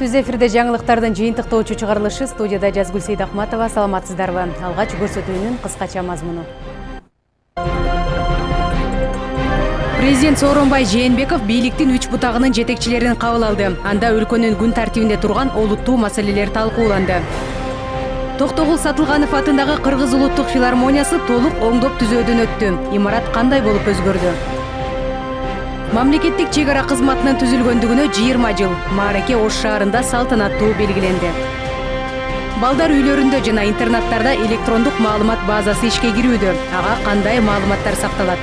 түз эфирде жаңылыктардын жыйынтыктоочу чыгарылышы студияда жазгүл сейдахматова саламатсыздарбы? Алгач көрсөтүүнүн кыскача мазмуну президент сооронбай жээнбеков бийликтин үч бутагынын жетекчилерин кабыл алды. Анда өлкөнүн күн тартибинде турган олуттуу маселелер талкууланды токтогул сатылганов атындагы кыргыз улуттук филармониясы толук оңдоп түзөөдөн өттү имарат кандай болуп өзгөрдү мамлекеттик чек ара кызматынын түзүлгөндүгүнө жыйырма жыл маареке ош шаарында салтанаттуу белгиленди. Балдар үйлөрүндө жана интернаттарда электрондук маалымат базасы ишке кирүүдө. Ага кандай маалыматтар сакталат?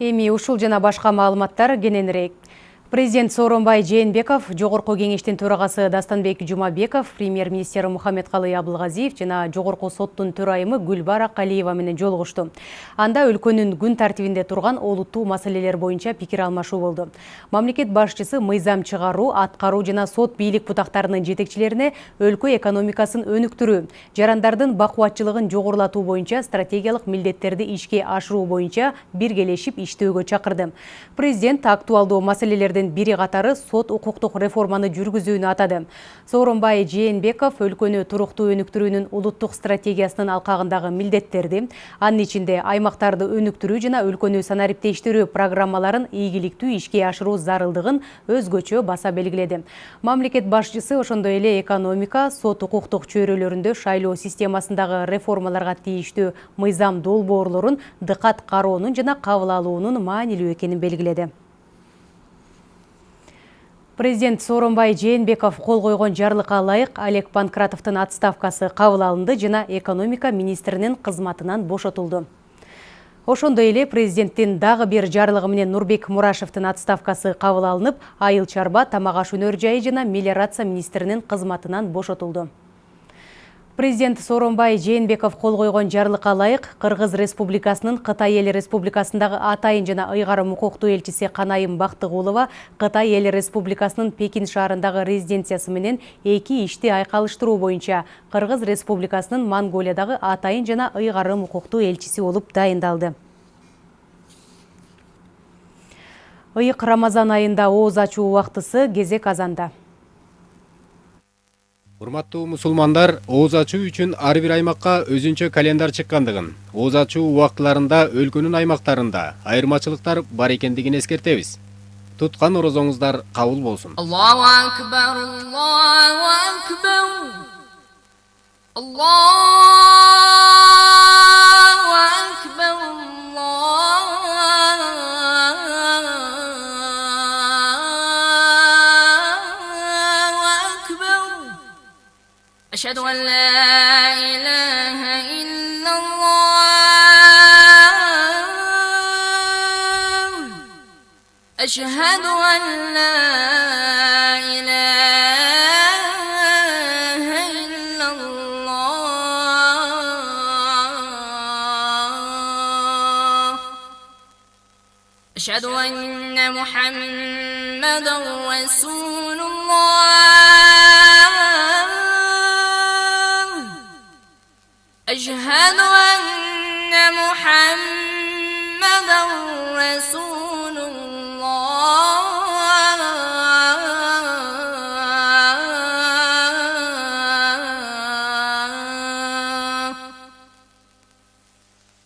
Эми ушул жана башка маалыматтар кененирээк президент сооронбай жээнбеков жогорку кеңештин төрагасы дастанбек жумабеков премьер министр мухаммедкалый абылгазиев жана жогорку соттун төрайымы гүлбара калиева менен жолугушту. Анда өлкөнүн күн тартибинде турган олуттуу маселелер боюнча пикир алмашуу болду. Мамлекет башчысы мыйзам чыгаруу аткаруу жана сот бийлик бутактарынын жетекчилерине өлкө экономикасын өнүктүрүү жарандардын бакубатчылыгын жогорулатуу боюнча стратегиялык милдеттерди ишке ашыруу боюнча биргелешип иштөөгө чакырды. Президент актуалдуу маселелерди бири катары сот укуктук реформаны жүргүзүүнү атады. Сооронбай жээнбеков өлкөнү туруктуу өнүктүрүүнүн улуттук стратегиясынын алкагындагы милдеттерди анын ичинде аймактарды өнүктүрүү жана өлкөнү санариптештирүү программаларын ийгиликтүү ишке ашыруу зарылдыгын өзгөчө баса белгиледи мамлекет башчысы ошондой эле экономика сот укуктук чөйрөлөрүндө шайлоо системасындагы реформаларга тийиштүү мыйзам долбоорлорун дыкат кароонун жана кабыл алуунун маанилүү экенин белгиледи. Президент сооронбай жээнбеков кол койгон жарлыкка ылайык олег панкратовдун отставкасы кабыл алынды жана экономика министринин кызматынан бошотулду ошондой эле президенттин дагы бир жарлыгы менен нурбек мурашевдин отставкасы кабыл алынып айыл чарба тамак аш өнөр жайы жана мелиорация министринин кызматынан бошотулду. Президент сооронбай жээнбеков кол койгон жарлыкка ылайык кыргыз республикасынын кытай эл республикасындагы атайын жана ыйгарым укуктуу элчиси канайым бактыгулова кытай эл республикасынын пекин шаарындагы резиденциясы менен эки ишти айкалыштыруу боюнча кыргыз республикасынын монголиядагы атайын жана ыйгарым укуктуу элчиси болуп дайындалды. Ыйык рамазан айында ооз ачуу убактысы кезек азанда урматтуу мусулмандар ооз ачуу үчүн ар бир аймакка өзүнчө календар чыккандыгын ооз ачуу убактыларында өлкөнүн аймактарында айырмачылыктар бар экендигин эскертебиз туткан орозоңуздар кабыл болсун аллаху أشهد أن لا إله إلا الله. أشهد أن لا إله إلا الله. أشهد أن محمدا رسول أشهد أن محمدا رسول الله.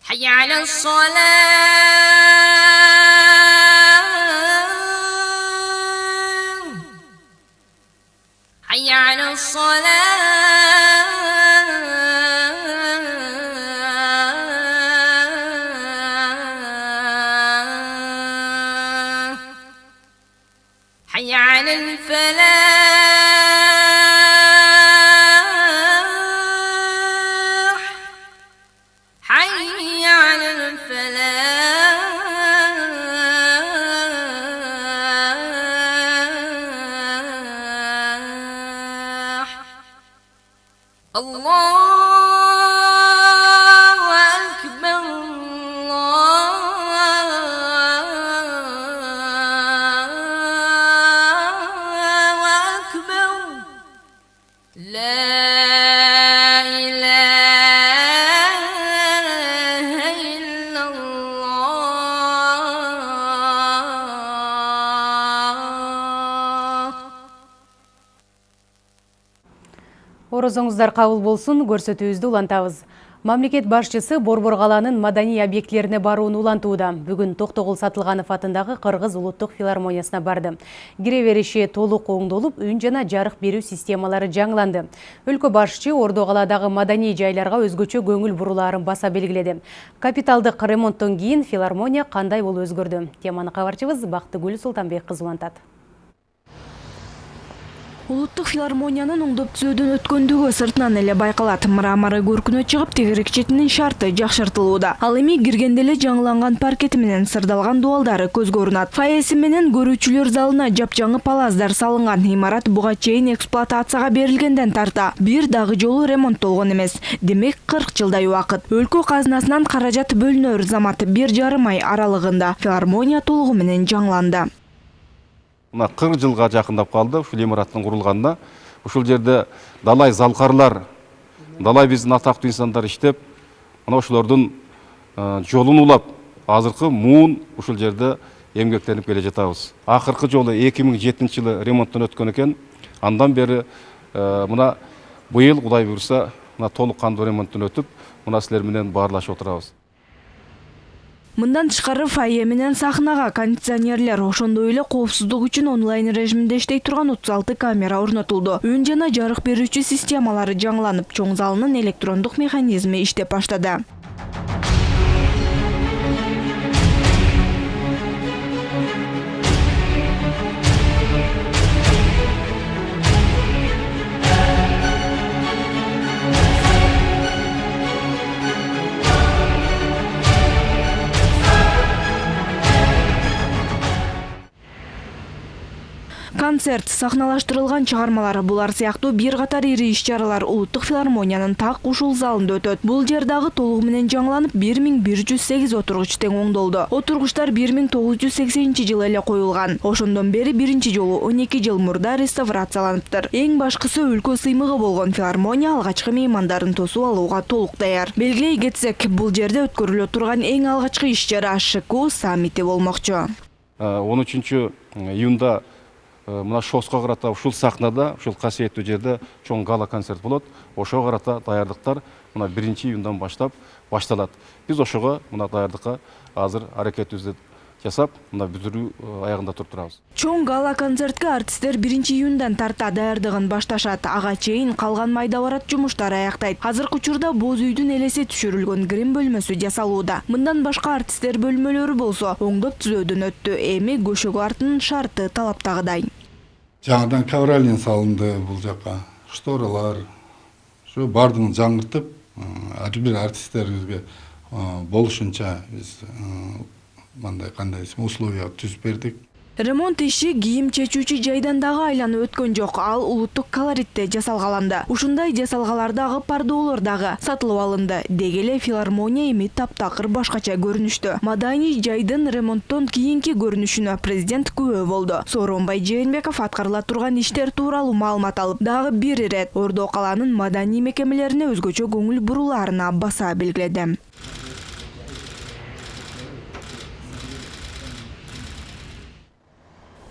حي على الصلاة. Орозоңуздар кабыл болсун көрсөтүүбүздү улантабыз мамлекет башчысы борбор калаанын маданий объектилерине барууну улантууда бүгүн токтогул сатылганов атындагы кыргыз улуттук филармониясына барды. Кире бериши толук оңдолуп үн жана жарык берүү системалары жаңыланды. Өлкө башчы ордо калаадагы маданий жайларга өзгөчө көңүл бурулаарын баса белгиледи капиталдык ремонттон кийин филармония кандай болуп өзгөрдү теманы кабарчыбыз бактыгүл султанбек кызы улантат улуттук филармониянын оңдоп түзөөдөн өткөндүгү сыртынан эле байкалат. Мраморы көркүнө чыгып тегерек четинин шарты жакшыртылууда ал эми киргенде эле жаңыланган паркети менен сырдалган дубалдары көзгө урунат фаеси менен көрүүчүлөр залына жапжаңы палаздар салынган. Имарат буга чейин эксплуатацияга берилгенден тарта. Бир дагы жолу ремонттолгон эмес. Демек кырк жылдай убакыт. Өлкө казынасынан каражат бөлүнөр замат бир жарым ай аралыгында. Филармония толугу менен жаңыланды мына қырық жылға жақындап қалды ушул имараттын курулганына ушул жерде далай залкарлар далай биздин атактуу инсандар иштеп мына ошолордун жолун улап азыркы муун ушул жерде эмгектенип келе жатабыз. Акыркы жолу эки миң жетинчи жылы ремонттон өткөн экен. Андан бери мына быйыл кудай буюрса мына толук кандуу ремонттон өтүп мына силер менен баарлашып отурабыз. Мындан тышкары фойе менен сахнага кондиционерлер ошондой эле коопсуздук үчүн онлайн режиминде иштей турган отуз алты камера орнотулду. Үн жана жарык берүүчү системалары жаңыланып чоң залынын электрондук механизми иштеп баштады концерт сахналаштырылган чыгармалар булар сыяктуу бир катар ири иш чаралар улуттук филармониянын так ушул залында өтөт. Бул жер дагы толугу менен жаңыланып бир миң бир жүз сегиз отургуч тең оңдолду. Отургучтар бир миң тогуз жүз сексенинчи жылы эле коюлган. Ошондон бери биринчи жолу он эки жыл мурда реставрацияланыптыр. Эң башкысы өлкө сыймыгы болгон филармония алгачкы меймандарын тосуп алууга толук даяр. Белгилей кетсек бул жерде өткөрүлө турган эң алгачкы иш чара шку саммити болмокчу. Он үчүнчү июнда Э, мына шоско карата ушул сахнада ушул касиеттүү жерде чоң гала концерт болот. Ошого карата даярдыктар мына биринчи июндан баштап башталат. Биз ошого мына даярдыкка азыр аракетибизди жасап мына бүтүрүү э, аягында туруп турабыз. Чоң гала концертке артисттер биринчи июндан тарта даярдыгын башташат. Ага чейин калган майда барат жумуштар аяктайт азыркы учурда боз үйдүн элеси түшүрүлгөн грим бөлмөсү жасалууда. Мындан башка артисттер бөлмөлөрү болсо оңдоп түзөөдөн өттү. Эми көшөгө артынын шарты талаптагыдай жаңадан ковролин салынды бул жака. Шторалар ушу баардыгын жаңыртып ар бир артисттерибизге болушунча биз мындай кандай десем условия түзүп бердик. Ремонт иши кийим чечүүчү жайдан дагы айланып өткөн жок. Ал улуттук колоритте жасалгаланды. Ушундай жасалгалар дагы пардоолор дагы сатылып алынды. Деги эле филармония эми таптакыр башкача көрүнүштө маданий жайдын ремонттон кийинки көрүнүшүнө президент күбө болду. Сооронбай жээнбеков аткарыла турган иштер тууралуу маалымат алып дагы бир ирет ордо калаанын маданий мекемелерине өзгөчө көңүл бурулаарына баса белгиледи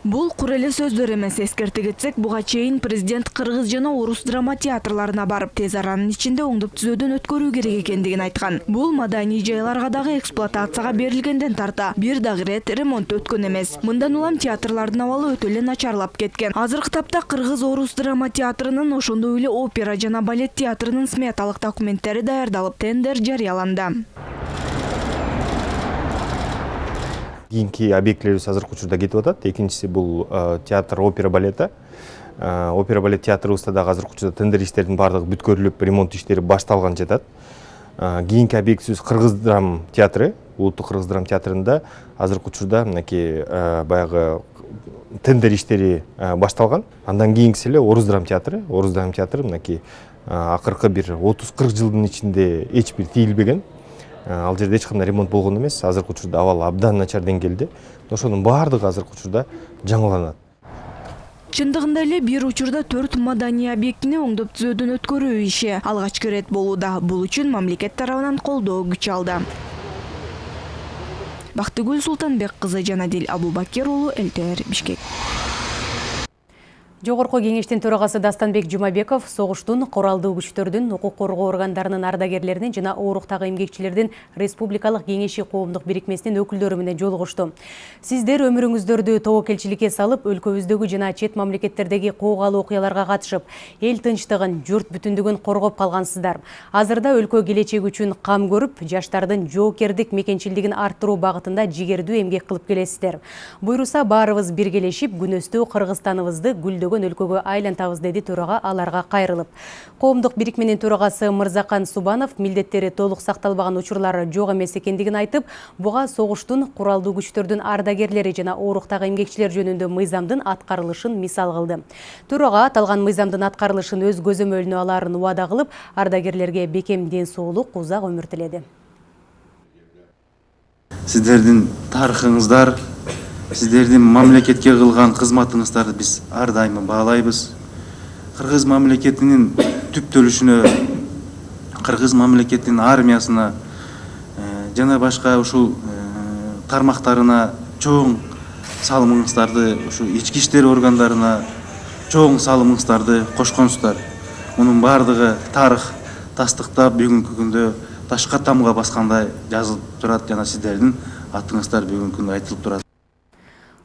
бул кур эле сөздөр эмес эскерте кетсек буга чейин президент кыргыз жана орус драма театрларына барып тез аранын ичинде оңдоп түзөөдөн өткөрүү керек экендигин айткан. Бул маданий жайларга дагы эксплуатацияга берилгенден тарта бир дагы ирет ремонт өткөн эмес. Мындан улам театрлардын абалы өтө эле начарлап кеткен. Азыркы тапта кыргыз орус драма театрынын ошондой эле опера жана балет театрынын сметалык документтери даярдалып тендер жарыяланды кийинки объектилерибиз азыркы учурда кетип атат экинчиси бул театр опера балета. Опера балет театрыбызда дагы азыркы учурда тендер иштердин баардыгы бүткөрүлүп ремонт иштери башталган жатат кийинки объектибиз кыргыз драм театры улуттук кыргыз драм театрында азыркы учурда мынакей баягы тендер иштери башталган андан кийинкиси эле орус драм театры. Орус драм театры мынакей акыркы бир отуз кырк жылдын ичинде эч бир тийилбеген ал жерде эч кандай ремонт болгон эмес. Азыркы учурда абал абдан начар деңгээлде. Ошонун баардыгы азыркы учурда жаңыланат. Чындыгында эле бир учурда төрт маданий объектини оңдоп түзөөдөн өткөрүү иши алгачкы ирет болууда. Бул үчүн мамлекет тарабынан колдоо күч алды. Бактыгүл султанбек кызы жанадил абубакир уулу элтр бишкек Жогорку кеңештин төрагасы Дастанбек Жумабеков согуштун, куралдуу күчтөрдүн, укук коргоо органдарынын ардагерлеринин жана ооруктагы эмгекчилердин республикалык кеңеши коомдук бирикмесинин өкүлдөрү менен жолугушту. Сиздер өмүрүңүздөрдү тобокелчиликке салып, өлкөбүздөгү жана чет мамлекеттердеги куугалуу окуяларга катышып, эл тынчтыгын, журт бүтүндүгүн коргоп калгансыздар. Азырда өлкө келечеги үчүн кам көрүп, жаштардын жоокердик мекенчилдигин арттыруу багытында жигердүү эмгек кылып келесиздер. Буйруса баарыбыз биргелешип, күнөстүү Кыргызстаныбызды гүлдөгөн өлкөгө айлантабыз деди төрага аларга кайрылып. Коомдук бирикменин төрагасы Мырзакан Субанов милдеттери толук сакталбаган учурлар жок эмес экендигин айтып, буга согуштун, куралдуу күчтөрдүн ардагерлери жана ооруктагы эмгекчилер жөнүндө мыйзамдын аткарылышын мисал кылды. Төрага аталган мыйзамдын аткарылышын өз көзөмөлүнө алаарын убада кылып, ардагерлерге бекем ден соолук, узак өмүр тиледи. сиздердин тарыхыңыздар сиздердин мамлекетке кылган кызматыңыздарды биз ар дайым баалайбыз кыргыз мамлекетинин түптөлүшүнө кыргыз мамлекетинин армиясына жана башка ушул тармактарына чоң салымыңыздарды ушу ички иштер органдарына чоң салымыңыздарды кошконсуздар. Мунун баардыгы тарых тастыктап бүгүнкү күндө ташка тамга баскандай жазылып турат жана сиздердин атыңыздар бүгүнкү күндө айтылып турат.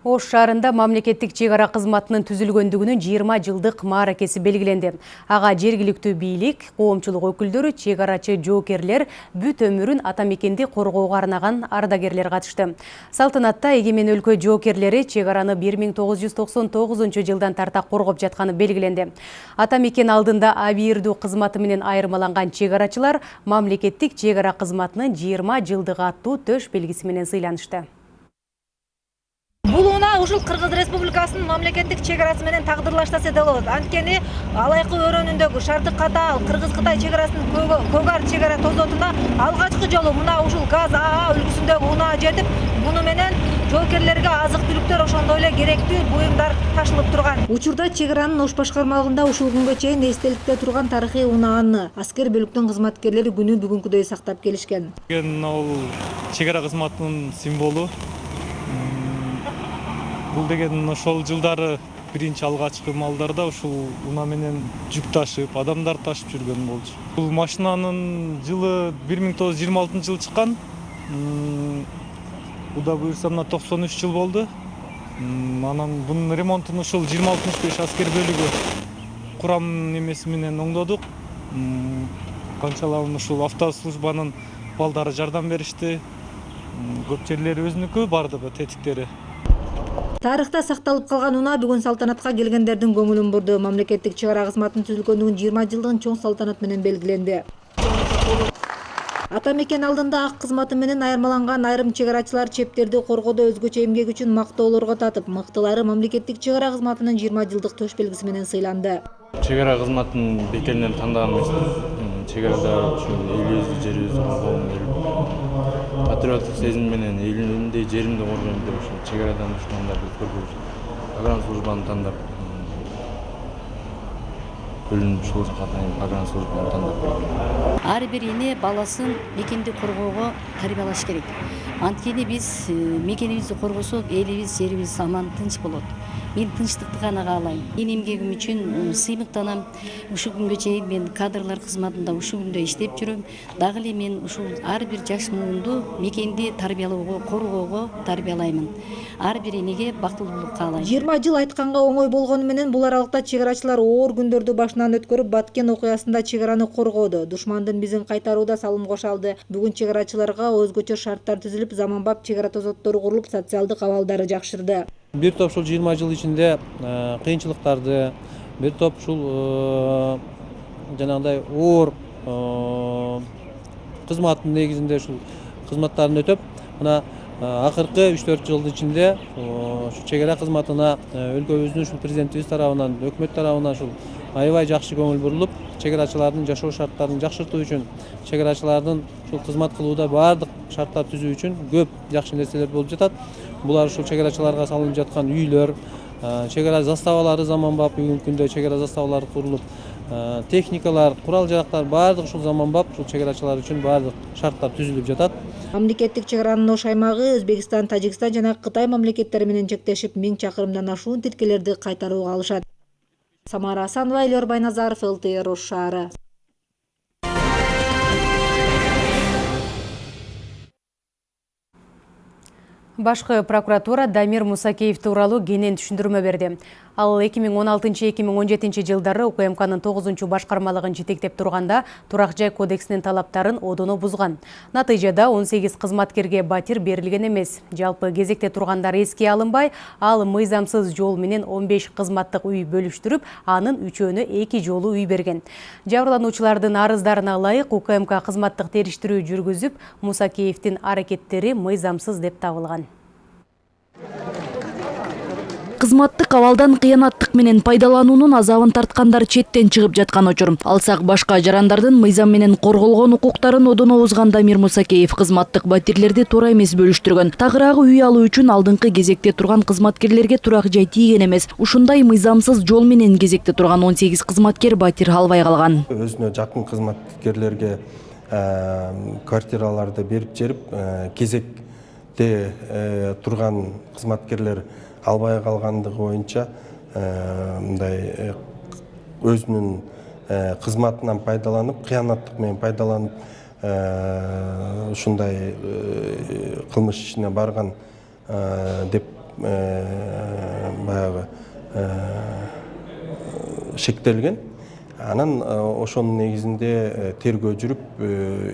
Ош шаарында мамлекеттик чек ара түзүлгөндүгүнүн 20 жылдык мааракеси белгиленди. Ага жергиликтүү бийлик, коомчулук өкүлдөрү, чек арачы жоокерлер бүт өмүрүн ата мекенди коргоого ардагерлер катышты. Салтанатта эгемен өлкө жоокерлери чек араны 1999 жылдан тарта коргоп жатканы белгиленди. Ата мекен алдында абийирдүү кызматы менен айырмаланган чек арачылар мамлекеттик чек ара кызматынын 20 жылдыгы аттуу төш белгиси менен сыйланышты. Ушул кыргыз республикасынын мамлекеттик чек арасы менен тагдырлаштаса да болот. Анткени алайкы өрөөнүндөгү шарты катаал кыргыз кытай чек арасынын көгар чек ара тозотуна алгачкы жолу мына ушул газ аа үлгүсүндөгү унаа жетип буну менен жоокерлерге азык түлүктөр ошондой эле керектүү буюмдар ташылып турган. Учурда чек аранын ош башкармалыгында ушул күнгө чейин эстеликте турган тарыхый унааны аскер бөлүктүн кызматкерлери күнү бүгүнкүдөй сактап келишкен. Ал чек ара кызматынын символу бул деген ошол жылдары биринчи алгачкы маалдарда ушул унаа менен жүк ташып адамдар ташып жүргөн болчу. Бул машинанын жылы бир миң тогуз жүз жыйырма алтынчы жылы чыккан буюрса мына токсон үч жыл болду анан бунун ремонтун ушул жыйырма алтымыш беш аскер бөлүгү курам немеси менен оңдодук канчалаган ушул автослужбанын балдары жардам беришти көп жерлери өзүнүкү баардыгы тетиктери тарыхта сакталып калган унаа бүгүн салтанатка келгендердин көңүлүн бурду. Мамлекеттик чек ара кызматынын түзүлгөндүгүнүн жыйырма жылдыгын чоң салтанат менен белгиленди. Ата мекен алдында ак кызматы менен айырмаланган айрым чек арачылар чептерди коргоодо өзгөчө эмгеги үчүн мактоолорго татып мыктылары мамлекеттик чек ара кызматынын жыйырма жылдык төш белгиси менен сыйланды. Чек ара кызматын бекеринен тандаган эмесмин чек арада ушул элибизди жерибизди патриоттук сезим менен элимди жеримди коргойм деп ушул чек арадан душмандарды көргөзүп погранслужбаны тандап погранслужбаны тандап келдим ар бир эне баласын мекенди коргоого тарбиялаш керек. Анткени биз мекенибизди коргосок элибиз жерибиз аман тынч болот мен тынчтыкты гана каалайм мен эмгегим үчүн сыймыктанам ушул күнгө чейин мен кадрлар кызматында ушул күндө иштеп жүрөм дагы эле мен ушул ар бир жаш муунду мекенди тарбиялоого коргоого тарбиялаймын ар бир энеге бактылуулук каалайм жыйырма жыл айтканга оңой болгону менен бул аралыкта чек арачылар оор күндөрдү башынан өткөрүп баткен окуясында чек араны коргоодо душмандын бизин кайтарууда салым кошо алды. Бүгүн чек арачыларга өзгөчө шарттар түзүлүп заманбап чек ара тозоттору курулуп социалдык абалдары жакшырды. Бир топ ушул жыйырма жыл ичинде кыйынчылыктарды бир топ ушул жанагындай оор кызматтын негизинде ушул кызматтарын өтөп мына акыркы үч төрт жылдын ичинде ушу чек ара кызматына өлкөбүздүн ушул президентибиз тарабынан өкмөт тарабынан ушул аябай жакшы көңүл бурулуп чек арачылардын жашоо шарттарын жакшыртуу үчүн чек арачылардын ушул кызмат кылууда баардык шарттар түзүү үчүн көп жакшы нерселер болуп жатат булар ушул чек арачыларга салынып жаткан үйлөр чек ара заставалары заманбап бүгүнкү күндө чек ара заставалары курулуп техникалар курал жарактар баардыгы ушул заманбап ушул чек арачылар үчүн баардык шарттар түзүлүп жатат мамлекеттик чек аранын ош аймагы өзбекстан тажикстан жана кытай мамлекеттери менен чектешип миң чакырымдан ашуун тилкелерди кайтарууга алышат самара асанова элyor байназаров лтр ош Башкы прокуратура Дамир Мусакеев тууралуу кенен түшүндүрмө берди. Ал 2016-2017 жылдары УКМКнын 9 башкармалыгын жетектеп турганда турак жай кодексинин талаптарын одоно бузган. Натыйжада 18 кызматкерге батир берилген эмес. Жалпы кезекте тургандар эске алынбай, ал мыйзамсыз жол менен 15 кызматтык үй бөлүштүрүп, анын үчөөнө эки жолу үй берген. Жабырлануучулардын арыздарына ылайык УКМК кызматтык териштирүү жүргүзүп, Мусакеевдин аракеттери мыйзамсыз деп табылган. Кызматтык абалдан кыянаттык менен пайдалануунун азабын тарткандар четтен чыгып жаткан учур алсак башка жарандардын мыйзам менен корголгон укуктарын одоно бузган дамир мусакеев кызматтык батирлерди туура эмес бөлүштүргөн. Тагыраагы үй алуу үчүн алдыңкы кезекте турган кызматкерлерге турак жай тийген эмес. Ушундай мыйзамсыз жол менен кезекте турган он сегиз кызматкер батир албай калган. Өзүнө жакын кызматкерлерге квартираларды берип жерип кезекте турган кызматкерлер албай калгандыгы боюнча э, мындай э, өзүнүн э, кызматынан пайдаланып кыянаттык менен пайдаланып ушундай кылмыш ишине барган деп баягы шектелген. Анан ошонун негизинде тергөө жүрүп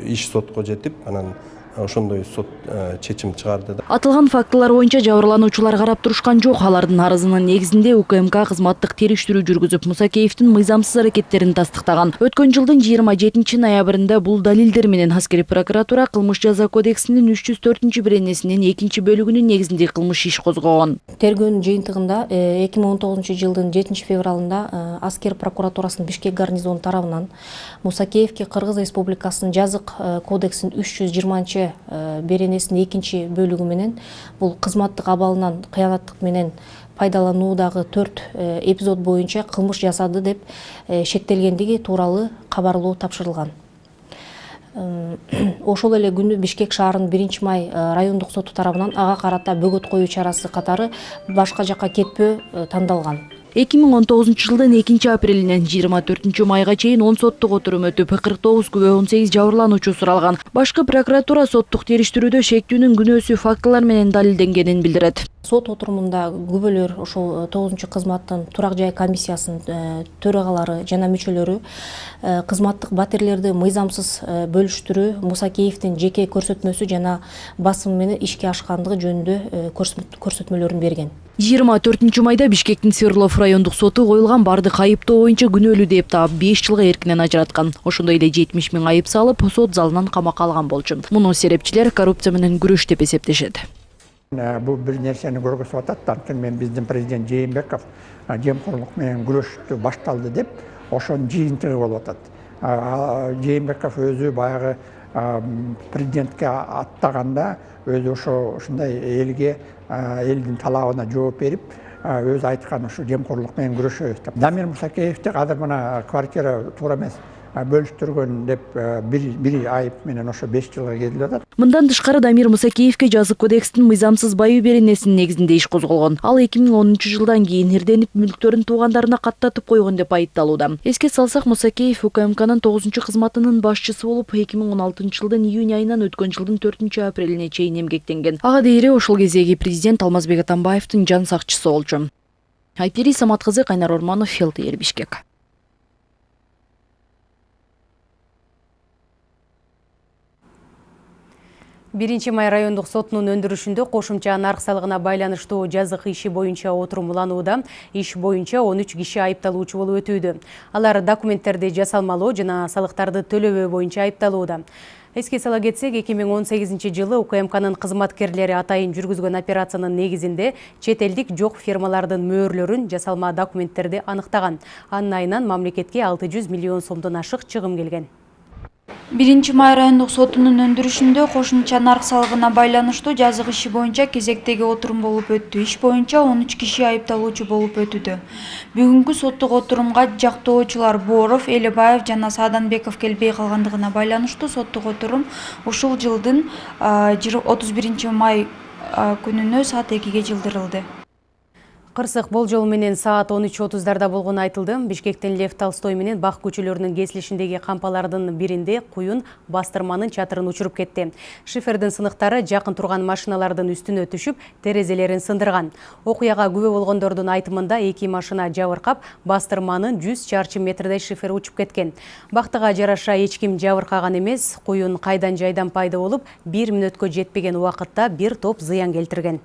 иш сотко жетип анан ошондой сот э, чечим чыгарды атылган фактылар боюнча жабырлануучулар карап турушкан жок. Алардын арызынын негизинде укмк кызматтык териштирүү жүргүзүп мусакеевдин мыйзамсыз аракеттерин тастыктаган. Өткөн жылдын жыйырма жетинчи ноябрында бул далилдер менен аскери прокуратура кылмыш жаза кодексинин үч жүз төртүнчү беренесинин экинчи бөлүгүнүн негизинде кылмыш иш козгогон. Тергөөнүн жыйынтыгында э, эки миң он тогузунчу жылдын жетинчи февралында э, аскер прокуратурасынын бишкек гарнизону тарабынан мусакеевке кыргыз республикасынын жазык кодексинин үч жүз жыйырманчы Э, беренесинин экинчи бөлүгү менен бул кызматтык абалынан кыянаттык менен пайдалануудагы төрт э, эпизод боюнча кылмыш жасады деп э, шектелгендиги тууралуу кабарлоо тапшырылган. Ошол эле күнү бишкек шаарынын биринчи май райондук соту тарабынан ага карата бөгөт коюу чарасы катары башка жакка кетпөө тандалган эки миң он тогузунчу жылдын экинчи апрелинен жыйырма төртүнчү майга чейин он соттук отурум өтүп кырк тогуз күбө он сегиз жабырлануучу суралган. Башкы прокуратура соттук териштирүүдө шектүүнүн күнөөсү фактылар менен далилденгенин билдирет. Сот отурумунда күбөлөр ошол тогузунчу кызматтын турак жай комиссиясынын төрагалары жана мүчөлөрү кызматтык батирлерди мыйзамсыз бөлүштүрүү мусакеевдин жеке көрсөтмөсү жана басым менен ишке ашкандыгы жөнүндө көрсөтмөлөрүн берген. Жыйырма төртүнчү майда бишкектин свердлов райондук соту коюлган баардык айыптоо боюнча күнөөлүү деп таап беш жылга эркинен ажыраткан ошондой эле жетимиш миң айып салып сот залынан камакка алган болчу муну серепчилер коррупция менен күрөш деп эсептешет. Бул бир нерсени көргөзүп атат анткени мен биздин президент жээнбеков жемкорлук менен күрөштү башталды деп ошонун жыйынтыгы болуп атат. Жээнбеков өзү баягы президентке аттаганда өзү ошо ушундай элге элдин талабына жооп берип өзү айткан ушу жемкорлук менен күрөшөбүз деп. Дамир мусакеевди азыр мына квартира туура эмес. Бөлүштүргөн деп бир айып менен ошо беш жылга кетилип атат мындан тышкары дамир мусакеевке жазык кодекстин мыйзамсыз баюу беренесинин негизинде иш козголгон. Ал эки миң онунчу жылдан кийин ирденип мүлктөрүн туугандарына каттатып койгон деп айыпталууда. Эске салсак мусакеев укмкнын тогузунчу кызматынын башчысы болуп эки миң он алтынчы жылдын июнь айынан өткөн жылдын төртүнчү апрелине чейин эмгектенген. Ага дейре ошол кездеги президент алмазбек атамбаевдин жан сакчысы болчу. Айпери самат кызы кайнар орманов лтр бишкек биринчи май райондук сотунун өндүрүшүндө кошумча нарк салыгына байланыштуу жазык иши боюнча отурум уланууда иш боюнча он үч киши айыпталуучу болуп өтүүдө алар документтерди жасалмалоо жана салыктарды төлөбөө боюнча айыпталууда эске сала кетсек эки миң он сегизинчи жылы укмкнын кызматкерлери атайын жүргүзгөн операциянын негизинде чет элдик жок фирмалардын мөөрлөрүн жасалма документтерди аныктаган анын айынан мамлекетке алты жүз миллион сомдон ашык чыгым келген. Биринчи май райондук сотунун өндүрүшүндө кошумча нарк салыгына байланыштуу жазык иши боюнча кезектеги отурум болуп өттү. Иш боюнча он үч киши айыпталуучу болуп өтүүдө. Бүгүнкү соттук отурумга жактоочулар бооров элебаев жана сааданбеков келбей калгандыгына байланыштуу соттук отурум ушул жылдын отуз биринчи май күнүнө саат экиге жылдырылды Кырсык болжол менен саат 13.30дарда болгону айтылды. Бишкектен Лев Толстой менен Бак көчөлөрүнүн кесилишиндеги кампалардын биринде куюн бастырманын чатырын учуруп кетти. Шифердин сыныктары жакын турган машиналардын үстүнө түшүп, терезелерин сындырган. Окуяга күбө болгондордун айтымында эки машина жабыркап, бастырманын 100 чарчы метрдей шифер учуп кеткен. Бактыга жараша эч ким жабыркаган эмес, куюн кайдан жайдан пайда болуп, бир мүнөткө жетпеген убакытта бир топ зыян келтирген.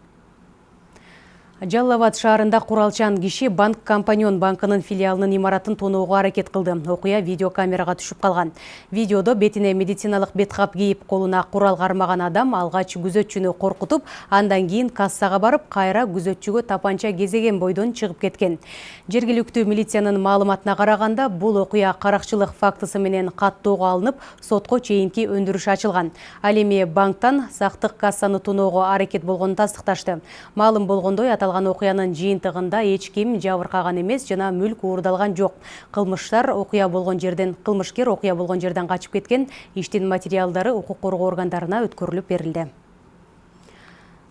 Жалал Абад шаарында куралчан киши банк компаньон банкынын филиалынын имаратын тоноого аракет кылды. Окуя видеокамерага түшүп калган. Видеодо бетине медициналык беткап кийип, колуна курал кармаган адам алгач күзөтчүнү коркутуп, андан кийин кассага барып, кайра күзөтчүгө тапанча кезеген бойдон чыгып кеткен. Жергиликтүү милициянын маалыматына караганда, бул окуя каракчылык фактысы менен каттоого алынып, сотко чейинки өндүрүш ачылган. Ал эми банктан сактык кассаны тоноого аракет болгонун тастыкташты. Маалым болгондой, аталган окуянын жыйынтыгында эч ким жабыркаган эмес жана мүлк уурдалган жок. Кылмыштар окуя болгон жерден кылмышкер окуя болгон жерден качып кеткен. Иштин материалдары укук коргоо органдарына өткөрүлүп берилди.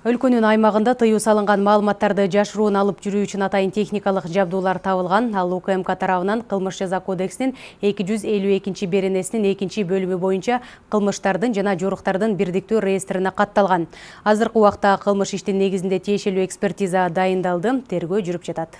Өлкөнүн аймагында тыюу салынган маалыматтарды жашыруун алып жүрүү үчүн атайын техникалык жабдуулар табылган. Ал УКМК тарабынан кылмыш жаза кодексинин 252 беренесинин экинчи бөлүмү боюнча кылмыштардын жана жоруктардын бирдиктүү реестрине катталган. Азыркы убакта кылмыш иштин негизинде тиешелүү экспертиза дайындалды, тергөө жүрүп жатат.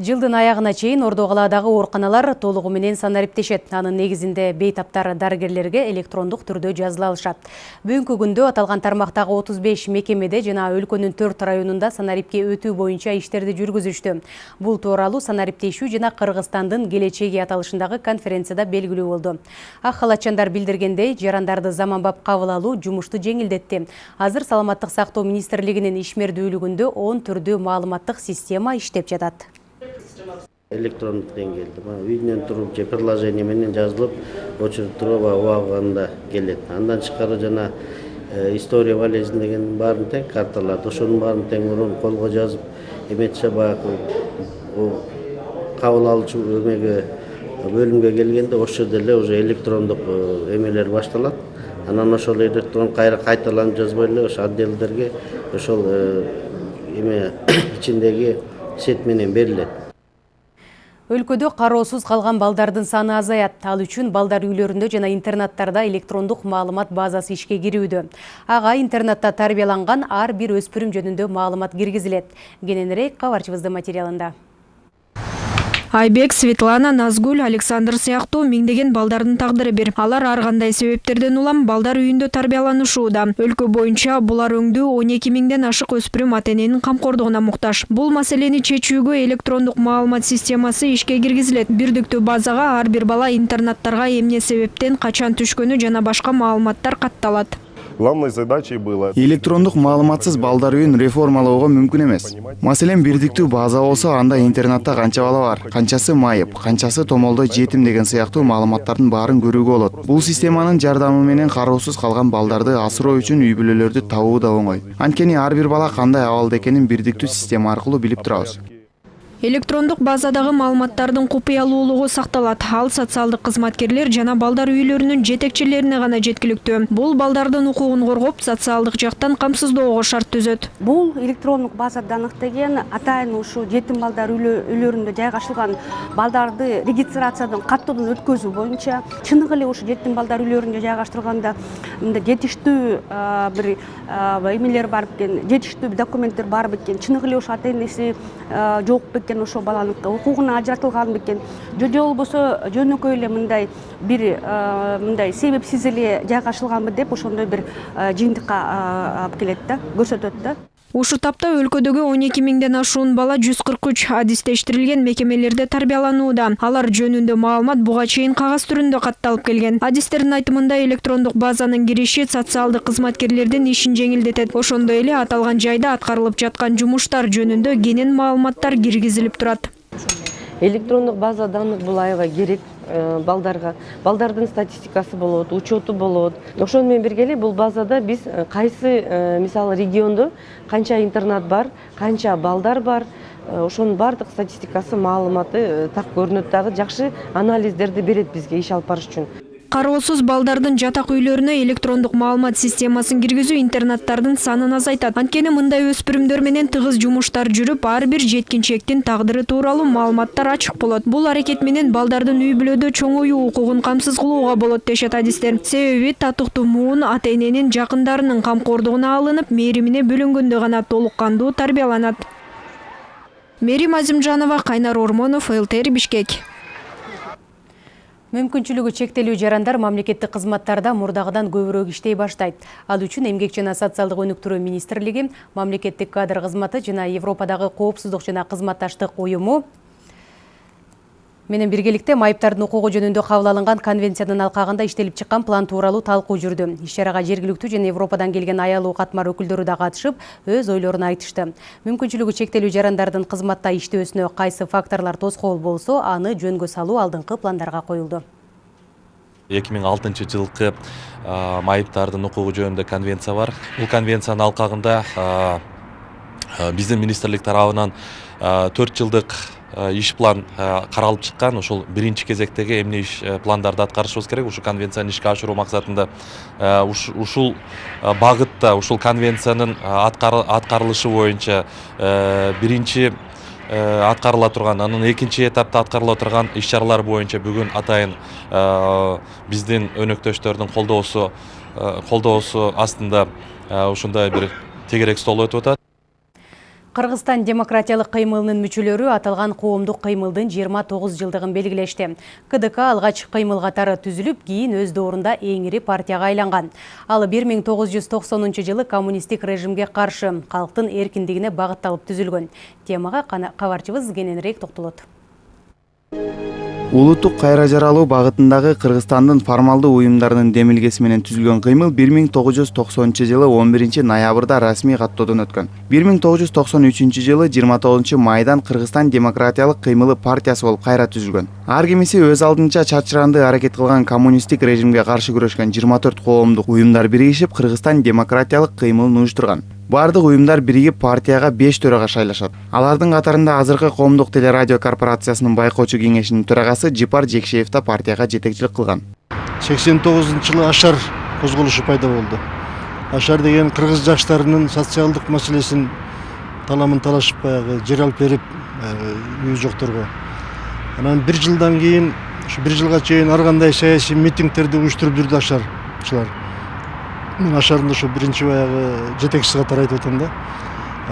Жылдын аягына чейин Ордо калаадагы ооруканалар толугу менен санариптешет. Анын негизинде бейтаптар дарыгерлерге электрондук түрдө жазыла алышат. Бүгүнкү күндө аталган тармактагы 35 мекемеде жана өлкөнүн 4 районунда санарипке өтүү боюнча иштерди жүргүзүштү. Бул тууралуу санариптешүү жана Кыргызстандын келечеги аталышындагы конференцияда белгилүү болду. Ак халатчандар билдиргендей, жарандарды заманбап кабыл алуу жумушту жеңилдетти. Азыр саламаттык сактоо министрлигинин ишмердүүлүгүндө 10 түрдүү маалыматтык система иштеп жатат. Электрондук деңгээлде. Баягы үйүнөн туруп же приложение менен жазылып очередтерге убагында келет. Андан тышкары жана история болезни деген баарын тең карталарды ошонун баарын тең мурун колго жазып эметсе баягы кабыл алуучу эмеге бөлүмгө келгенде ошол жерде эле уже электрондук эмелер башталат. Анан ошол электрон кайра кайталанып жазбай эле ошо отделдерге ошол эме ичиндеги сет менен берилет Өлкөдө кароосуз калган балдардын саны азаят. Ал үчүн балдар үйлөрүндө жана интернаттарда электрондук маалымат базасы ишке кирүүдө. Ага интернатта тарбияланган ар бир өспүрүм жөнүндө маалымат киргизилет. Кененирээк кабарчыбыздын материалында. Айбек светлана назгүл александр сыяктуу миңдеген балдардын тагдыры бир. Алар ар кандай себептерден улам балдар үйүндө тарбияланышууда. Өлкө боюнча булар өңдүү он эки миңден ашык өспүрүм ата эненин камкордугуна муктаж. Бул маселени чечүүгө электрондук маалымат системасы ишке киргизилет. Бирдиктүү базага ар бир бала интернаттарга эмне себептен качан түшкөнү жана башка маалыматтар катталат главной задачей было электрондук маалыматсыз балдар үйүн реформалоого мүмкүн эмес маселен бирдиктүү база болсо анда интернатта канча бала бар? Канчасы майып канчасы томолдой жетим деген сыяктуу маалыматтардын баарын көрүүгө болот бул системанын жардамы менен кароосуз калган балдарды асыроо үчүн үй бүлөлөрдү табуу да оңой анткени ар бир бала кандай абалда экенин бирдиктүү система аркылуу билип турабыз электрондук базадагы маалыматтардын купуялуулугу сакталат ал социалдык кызматкерлер жана балдар үйлөрүнүн жетекчилерине гана жеткиликтүү бул балдардын укугун коргоп социалдык жактан камсыздоого шарт түзөт бул электрондук база данных деген атайын ушул жетим балдар үйлөрүндө жайгашылган балдарды регистрациядан каттоодон өткөзүү боюнча чыныгы эле ушу жетим балдар үйлөрүндө жайгаштырганда мындай жетиштүү бир эмелер бар бекен жетиштүү документтер бар бекен чыныгы эле ушу ата энеси жок бекен. Экен ошол баланын укугуна ажыратылган бекен. Же же болбосо жөнөкөй эле мындай бир мындай себепсиз эле жайгашылганбы деп ошондой бир жыйынтыкка алып келет да көрсөтөт да. Ушул тапта өлкөдөгү он эки миңден ашуун бала жүз кырк үч адистештирилген мекемелерде тарбияланууда. Алар жөнүндө маалымат буга чейин кагаз түрүндө катталып келген. Адистердин айтымында электрондук базанын кириши социалдык кызматкерлердин ишин жеңилдетет. Ошондой эле аталган жайда аткарылып жаткан жумуштар жөнүндө кенен маалыматтар киргизилип турат. Электрондук база данных бул аябай керек балдарга. Балдардын статистикасы болот учету болот. Ошону менен бирге эле бул базада биз э, кайсы э, мисалы региондо канча интернат бар канча балдар бар ошонун баардык статистикасы маалыматы так көрүнөт дагы жакшы анализдерди берет бизге иш алып барыш үчүн кароосуз балдардын жатак үйлөрүнө электрондук маалымат системасын киргизүү интернаттардын санын азайтат. Анткени мындай өспүрүмдөр менен тыгыз жумуштар жүрүп ар бир жеткинчектин тагдыры тууралуу маалыматтар ачык болот. Бул аракет менен балдардын үй бүлөдө чоңоюу укугун камсыз кылууга болот дешет адистер. Себеби татыктуу муун ата эненин жакындарынын камкордугуна алынып мээримине бөлөнгөндө гана толук кандуу тарбияланат. Мээрим азимжанова кайнар ормонов лтр бишкек Мүмкүнчүлүгү чектелүү жарандар мамлекеттик кызматтарда мурдагыдан көбүрөөк иштей баштайт. Ал үчүн Эмгек жана социалдык өнүктүрүү министрлиги, мамлекеттик кадр кызматы жана Европадагы коопсуздук жана кызматташтык уюму менен биргеликте майыптардын укугу жөнүндө кабыл алынган конвенциянын алкагында иштелип чыккан план тууралуу талкуу жүрдү. Иш чарага жергиликтүү жана европадан келген аялуу катмар өкүлдөрү да катышып өз ойлорун айтышты. Мүмкүнчүлүгү чектелүү жарандардын кызматта иштөөсүнө кайсы факторлор тоскоол болсо аны жөнгө салуу алдыңкы пландарга коюлду. Эки миң алтынчы жылкы майыптардын укугу жөнүндө конвенция бар. Бул конвенциянын алкагында биздин министрлик тарабынан төрт жылдык иш план э, каралып чыккан ушул биринчи кезектеги эмне иш э, пландарды аткарышыбыз керек. Ушул конвенцияны ишке ашыруу максатында ушул багытта ушул конвенциянын аткарылышы боюнча биринчи аткарыла турган анан экинчи этапта аткарыла турган иш чаралар боюнча бүгүн атайын биздин өнөктөштөрдүн колдоосу колдоосу астында ушундай бир тегерек стол өтүп атат. Кыргызстан демократиялык кыймылынын мүчөлөрү аталган коомдук кыймылдын 29 жылдыгын белгилешти. КДК алгач кыймыл катары түзүлүп, кийин өз доорунда эң ири партияга айланган. Ал 1990 жылы коммунисттик режимге каршы калктын эркиндигине багытталып түзүлгөн. Темага кабарчыбыз кененирээк токтолот улуттук кайра жаралуу багытындагы кыргызстандын формалдуу уюмдарынын демилгеси менен түзүлгөн кыймыл бир миң тогуз жүз токсонунчу жылы он биринчи ноябрда расмий каттоодон өткөн. бир миң тогуз жүз токсон үчүнчү жылы жыйырма тогузунчу майдан кыргызстан демократиялык кыймылы партиясы болуп кайра түзүлгөн. Ар кимиси өз алдынча чачырандуу аракет кылган коммунисттик режимге каршы күрөшкөн жыйырма төрт коомдук уюмдар биригишип кыргызстан демократиялык кыймылын уюштурган баардык уюмдар биригип партияга беш төрага шайлашат. Алардын катарында азыркы коомдук телерадио корпорациясынын байкоочу кеңешинин төрагасы жипар жекшеев да партияга жетекчилик кылган. Сексен тогузунчу жылы ашар козголушу пайда болду. Ашар деген кыргыз жаштарынын социалдык маселесин таламын талашып баягы жер алып берип үй жокторго. Анан бир жылдан кийин ушу бир жылга чейин ар кандай саясий митингдерди уюштуруп жүрдү ашарчылар. Мен ашардың ошо биринчи баягы жетекчиси катары айтып атам да.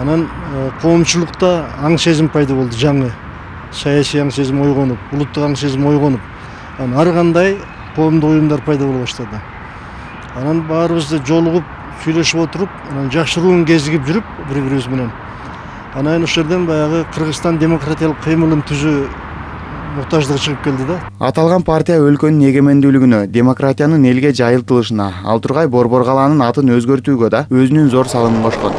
Анан коомчулукта аң сезим пайда болду жаңы. Саясий аң сезим ойгонуп улуттук аң сезим ойгонуп анан ар кандай коомдук уюмдар пайда боло баштады анан баарыбыз жолугуп сүйлөшүп отуруп анан жашыруун кезигип жүрүп бири бирибиз менен анан ошол жерден баягы кыргызстан демократиялык кыймылын түзүү муктаждыгы чыгып келди да. Аталган партия өлкөнүн эгемендүүлүгүнө демократиянын элге жайылтылышына ал тургай борбор калаанын атын өзгөртүүгө да өзүнүн зор салымын кошкон.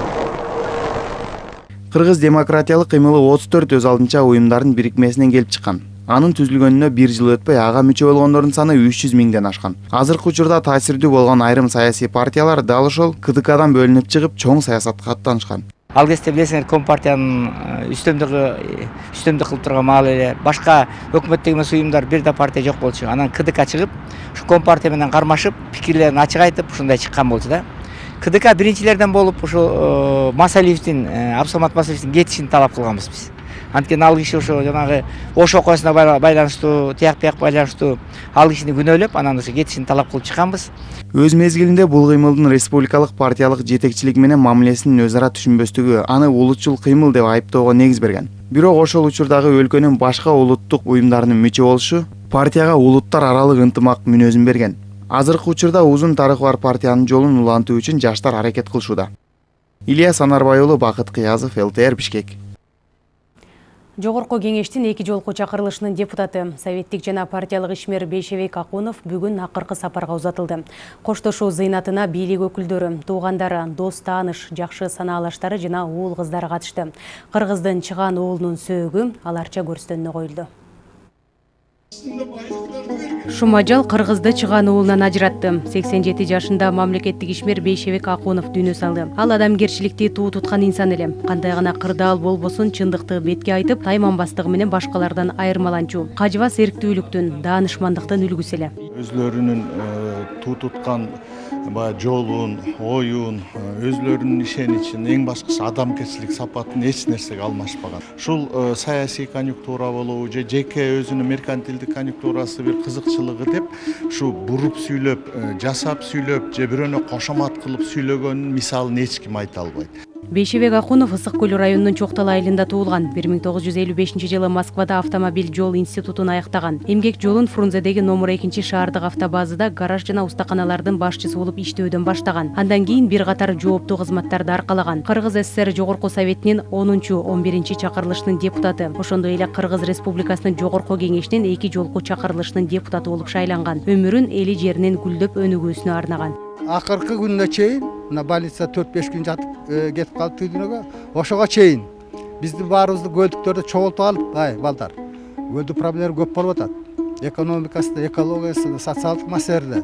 Кыргыз демократиялык кыймылы отуз төрт өз алдынча уюмдардын бирикмесинен келип чыккан. Анын түзүлгөнүнө бир жыл өтпөй ага мүчө болгондордун саны үч жүз миңден ашкан. Азыркы учурда таасирдүү болгон айрым саясий партиялар дал ошол кдкдан бөлүнүп чыгып чоң саясатка аттанышкан ал кезде билесиңер компартиянын үстөмдүгү үстөмдүк кылып турган маалы эле башка өкмөттүк эмес уюмдар бир да партия жок болчу анан кдк чыгып ушу компартия менен кармашып пикирлерин ачык айтып ушундай чыккан болчу да кдк биринчилерден болуп ушу масалиевдин абсамат масалиевдин кетишин талап кылганбыз биз анткени ал киши ошо жанагы ош окуясына байланыштуу тияк бияк байланыштуу ал кишини күнөөлөп анан ошо кетишин талап кылып чыкканбыз. Өз мезгилинде бул кыймылдын республикалык партиялык жетекчилик менен мамилесинин өз ара түшүнбөстүгү аны улутчул кыймыл деп айыптоого негиз берген. Бирок ошол учурдагы өлкөнүн башка улуттук уюмдарынын мүчө болушу партияга улуттар аралык ынтымак мүнөзүн берген. Азыркы учурда узун тарыхы бар партиянын жолун улантуу үчүн жаштар аракет кылышууда. Ильяс анарбай уулу бакыт кыязов лтр бишкек. Жогорку кеңештин эки жолку чакырылышынын депутаты советтик жана партиялык ишмер Бейшебек Акунов бүгүн акыркы сапарга узатылды. Коштошуу зыйнатына бийлик өкүлдөрү, туугандары, дос тааныш, жакшы санаалаштары жана уул кыздары катышты. Кыргыздын чыган уулунун сөөгү аларча көрстөнүнө коюлду. Шумажал кыргызды чыган уулунан ажыратты сексен жети жашында мамлекеттик ишмер бейшебек акунов дүйнө салды. Ал адамгерчиликти туу туткан инсан эле кандай гана кырдаал болбосун чындыкты бетке айтып тайманбастыгы менен башкалардан айырмаланчу кажыбас эриктүүлүктүн даанышмандыктын үлгүсү эле. Өзлөрүнүн туу туткан баягы жолун оюн өзлөрүнүн ишеничин эң башкысы адамгерчилик сапатын эч нерсеге алмашпаган. Ушул саясий конъюнктура болобу же жеке өзүнүн меркантилдик конъюнктурасы бир кызыкчылыгы деп ушу буруп сүйлөп жасап сүйлөп же бирөөнө кошомат кылып сүйлөгөнүн мисалын эч ким айта албайт. Бейшебек акунов ысык көл районунун чок дал айылында туулган бир миң тогуз жүз элүү бешинчи жылы москвада автомобиль жол институтун аяктаган эмгек жолун фрунзедеги номер экинчи шаардык автобазада гараж жана устаканалардын башчысы болуп иштөөдөн баштаган андан кийин бир катар жооптуу кызматтарды аркалаган кыргыз сср жогорку советинин онунчу он биринчи чакырылышынын депутаты. Ошондой эле кыргыз республикасынын жогорку кеңешинин эки жолку чакырылышынын депутаты болуп шайланган. Өмүрүн эли жеринин гүлдөп өнүгүүсүнө арнаган. Акыркы күнүнө чейин мына больница төрт беш күн жатып кетип калыптыр дүйнөгө ошого чейин бизди баарыбызды көлдүктөрдө чогултуп алып ай балдар көлдү проблема көп болуп атат экономикасында экологиясында социалдык маселелерде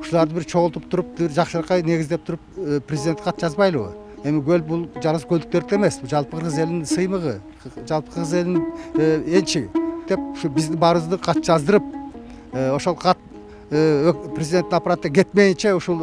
ушуларды бир чогултуп туруп бир жакшыракай негиздеп туруп президентке кат жазбайлыбы эми көл бул жалгыз көлдүктөрдүкү эмес бул жалпы кыргыз элинин сыймыгы жалпы кыргыз элинин энчиги деп ушу биздин баарыбызды кат жаздырып ошол кат президенттин аппараты кетмейинче ушул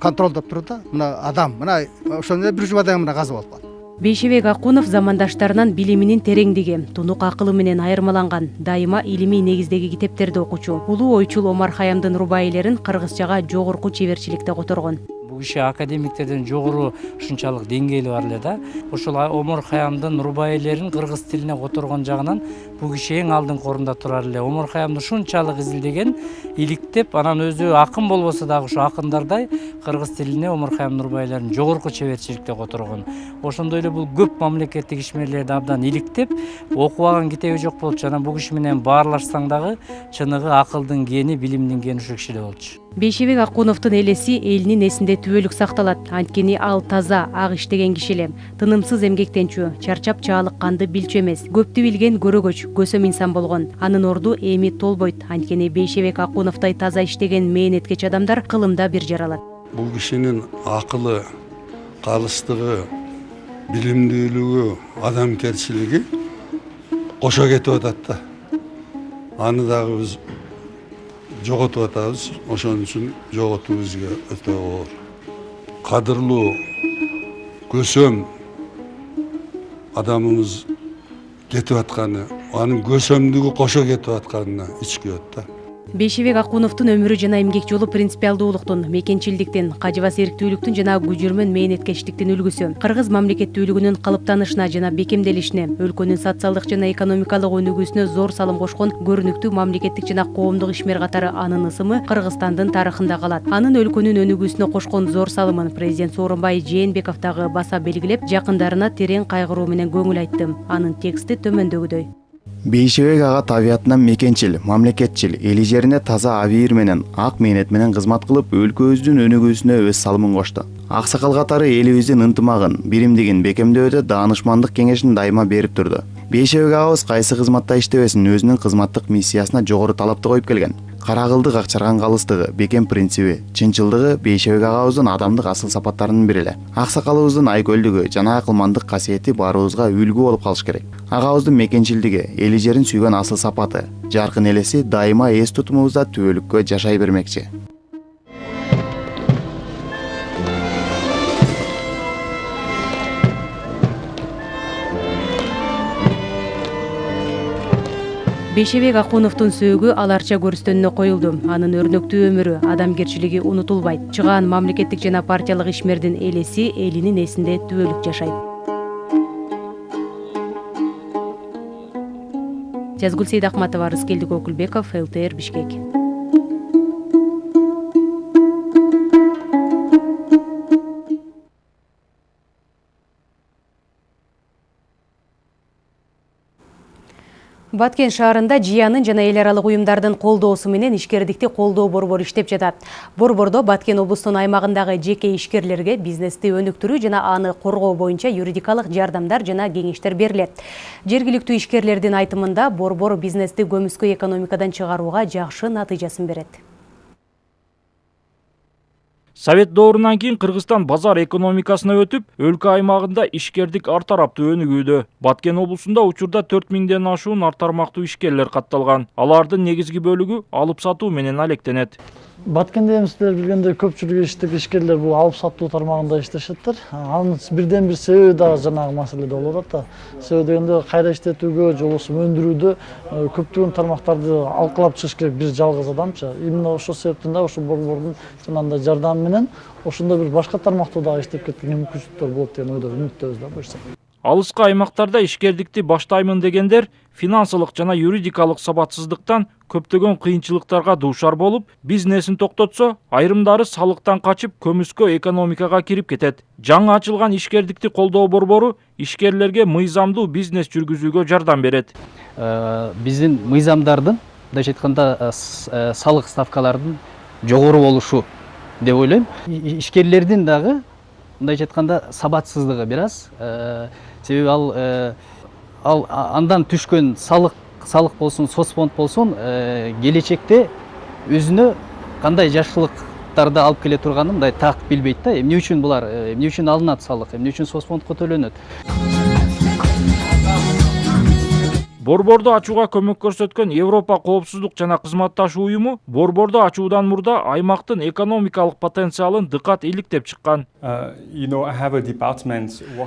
контролдоп туруп да. Мына адам мына ошондо эле бир жумадан мына каза болуп калды бейшебек акунов замандаштарынан билиминин тереңдиги тунук акылы менен айырмаланган дайыма илимий негиздеги китептерди окуучу. Улуу ойчул омар хаямдын рубайилерин кыргызчага жогорку чеберчиликте которгон. Бул киши академиктерден жогору ушунчалык деңгээли бар эле да. Ошол омар хаямдын рубайилерин кыргыз тилине которгон жагынан бул киши эң алдыңкы орунда турар эле. Омар хаямды ушунчалык изилдеген иликтеп анан өзү акын болбосо дагы ушу акындардай кыргыз тилине омар рубайилерин жогорку чеберчиликте которгон. Ошондой эле бул көп мамлекеттик ишмерлерди абдан иликтеп окубаган китеби жок болчу анан бул киши менен баарлашсаң дагы чыныгы акылдын кени билимдин кени ушул кишиде болчу. Бейшебек акуновдун элеси элинин эсинде түбөлүк сакталат. Анткени ал таза ак иштеген киши эле. Тынымсыз эмгектенчү чарчап чаалыкканды билчү эмес. Көптү билген көрөгөч. Көсөм инсан болгон. Анын орду эми толбойт анткени бейшебек акуновдой таза иштеген мээнеткеч адамдар кылымда бир жаралат. Бул кишинин акылы калыстыгы билимдүүлүгү адамгерчилиги кошо кетип атат да. Аны дагы биз жоготуп атабыз ошон үчүн жоготуу бизге өтө оор кадырлуу көсөм адамыбыз кетип атканы анын көсөмдүгү кошо кетип атканына ич күйөт да бейшебек акуновдун өмүрү жана эмгек жолу принципиалдуулуктун мекенчилдиктин кажыбас эриктүүлүктүн жана күжүрмөн мээнеткечтиктин үлгүсү кыргыз мамлекеттүүлүгүнүн калыптанышына жана бекемделишине өлкөнүн социалдык жана экономикалык өнүгүүсүнө зор салым кошкон көрүнүктүү мамлекеттик жана коомдук ишмер катары анын ысымы кыргызстандын тарыхында калат. Анын өлкөнүн өнүгүүсүнө кошкон зор салымын президент сооронбай жээнбеков дагы баса белгилеп жакындарына терең кайгыруу менен көңүл айтты. Анын тексти төмөндөгүдөй. Бейшебек ага табиятынан мекенчил мамлекетчил эли жерине таза абийир менен ак мээнет менен кызмат кылып өлкөбүздүн өнүгүүсүнө өз салымын кошту аксакал катары элибиздин ынтымагын биримдигин бекемдөөдө даанышмандык кеңешин дайыма берип турду бейшебек агабыз кайсы кызматта иштебесин өзүнүн кызматтык миссиясына жогору талапты коюп келген. Кара кылды какчарган калыстыгы бекем принциби чынчылдыгы бейшебек агабыздын адамдык асыл сапаттарынын бири эле. Аксакалыбыздын айкөлдүгү жана акылмандык касиети баарыбызга үлгү болуп калышы керек. Агабыздын мекенчилдиги эли жерин сүйгөн асыл сапаты жаркын элеси дайыма эс тутумубузда түбөлүккө жашай бермекчи бейшебек акуновдун сөөгү ал арча көрүстөнүнө коюлду. Анын өрнөктүү өмүрү адамгерчилиги унутулбайт. Чыгаан мамлекеттик жана партиялык ишмердин элеси элинин эсинде түбөлүк жашайт. Жазгүл сейдакматова рыскелдик окулбеков лтр бишкек Баткен шаарында жыянын жана эл аралык уюмдардын колдоосу менен ишкердикти колдоо борбору иштеп жатат. Борбордо Баткен облусунун аймагындагы жеке ишкерлерге бизнести өнүктүрүү жана аны коргоо боюнча юридикалык жардамдар жана кеңештер берилет. Жергиликтүү ишкерлердин айтымында борбор бизнести көмүскө экономикадан чыгарууга жакшы натыйжасын берет. Совет доорунан кийин кыргызстан базар экономикасына өтүп өлкө аймагында ишкердик ар тараптуу өнүгүүдө баткен облусунда учурда төрт миңден ашуун ар тармактуу ишкерлер катталган алардын негизги бөлүгү алып сатуу менен алектенет баткенде эми сиздер билгендей көпчүлүк иштик ишкерлер бул алып сатуу тармагында иштешеттир анын бирден бир себеби дагы жанагы маселеде болуп атат да. Себеби дегенде кайра иштетүүгө же болбосо өндүрүүдө көптөгөн тармактарды алкалап чыгыш керек бир жалгыз адамчы именно ошол себептен да ушул борбордун жанагындай жардамы менен ошондой бир башка тармактуу дагы иштеп кеткенге мүмкүнчүлүктөр болот деген ойдо үмүттөбүз да буюрса алыскы аймактарда ишкердикти баштаймын дегендер финансылык жана юридикалык сабатсыздыктан көптөгөн кыйынчылыктарга дуушар болуп бизнесин токтотсо айрымдары салыктан качып көмүскө экономикага кирип кетет. Жаңы ачылган ишкердикти колдоо борбору ишкерлерге мыйзамдуу бизнес жүргүзүүгө жардам берет. Биздин мыйзамдардын мындайча айтканда салык ставкалардын жогору болушу деп ойлойм. Ишкерлердин дагы мындайча айтканда сабатсыздыгы бир аз себеби ал ал андан түшкөн салык салык болсун соц фонд болсун келечекте өзүнө кандай жакшылыктарды алып келе турганын мындай так билбейт да. Эмне үчүн булар эмне үчүн алынат салык эмне үчүн фондко төлөнөт борборду ачууга көмөк көрсөткөн европа коопсуздук жана кызматташуу уюму борборду ачуудан мурда аймактын экономикалык потенциалын дыкат иликтеп чыккан.